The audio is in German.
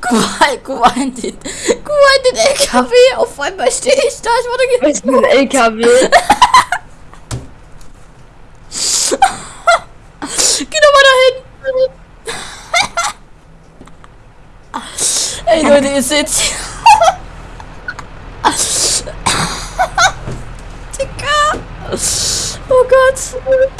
Guck mal, guck mal in den, guck mal in den LKW. Auf einmal stehe ich da. Ich wurde Was ist ein LKW? Geh doch mal dahin. Ey Leute, ihr seht Digga. Oh god!